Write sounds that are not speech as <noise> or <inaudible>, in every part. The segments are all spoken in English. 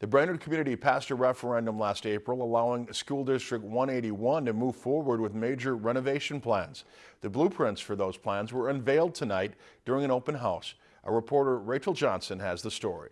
The Brainerd community passed a referendum last April allowing School District 181 to move forward with major renovation plans. The blueprints for those plans were unveiled tonight during an open house. Our reporter Rachel Johnson has the story.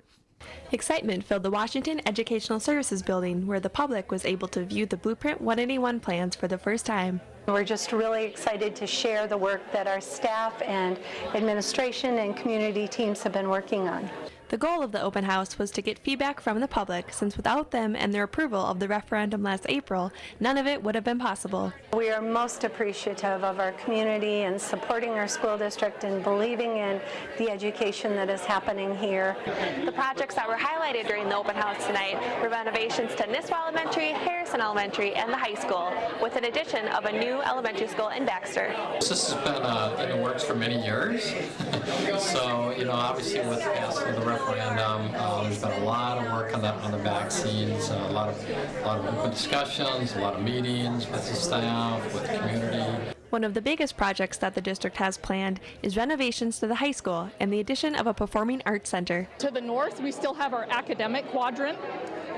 Excitement filled the Washington Educational Services Building, where the public was able to view the Blueprint 181 plans for the first time. We're just really excited to share the work that our staff and administration and community teams have been working on. The goal of the open house was to get feedback from the public, since without them and their approval of the referendum last April, none of it would have been possible. We are most appreciative of our community and supporting our school district and believing in the education that is happening here. The projects that were highlighted during the open house tonight were renovations to Nisswa Elementary, Harrison Elementary, and the high school, with an addition of a new elementary school in Baxter. This has been uh, in the works for many years. <laughs> so, you know, obviously with the passing of the referendum, uh, there's been a lot of work on the, on the back scenes, uh, a lot of a lot of open discussions, a lot of meetings with the staff, with the community. One of the biggest projects that the district has planned is renovations to the high school and the addition of a performing arts center. To the north, we still have our academic quadrant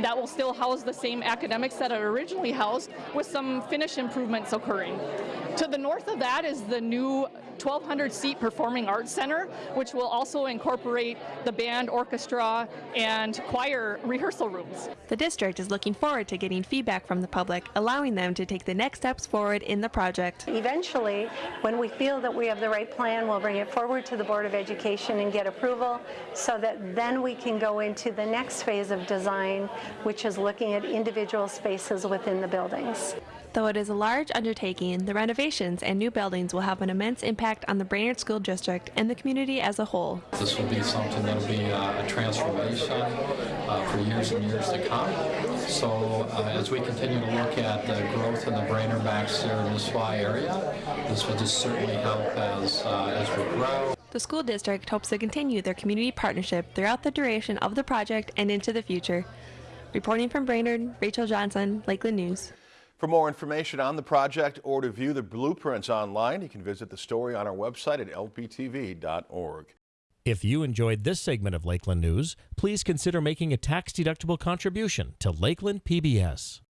that will still house the same academics that it originally housed with some finish improvements occurring. To the north of that is the new 1,200 seat Performing Arts Center, which will also incorporate the band, orchestra, and choir rehearsal rooms. The district is looking forward to getting feedback from the public, allowing them to take the next steps forward in the project. Eventually, when we feel that we have the right plan, we'll bring it forward to the Board of Education and get approval so that then we can go into the next phase of design, which is looking at individual spaces within the buildings. Though it is a large undertaking, the renovations and new buildings will have an immense impact on the Brainerd School District and the community as a whole. This will be something that will be uh, a transformation uh, for years and years to come. So uh, as we continue to look at the growth in the Brainerd, Baxter, and Nisswa area, this will just certainly help as, uh, as we grow. The school district hopes to continue their community partnership throughout the duration of the project and into the future. Reporting from Brainerd, Rachel Johnson, Lakeland News. For more information on the project or to view the blueprints online, you can visit the story on our website at lptv.org. If you enjoyed this segment of Lakeland News, please consider making a tax-deductible contribution to Lakeland PBS.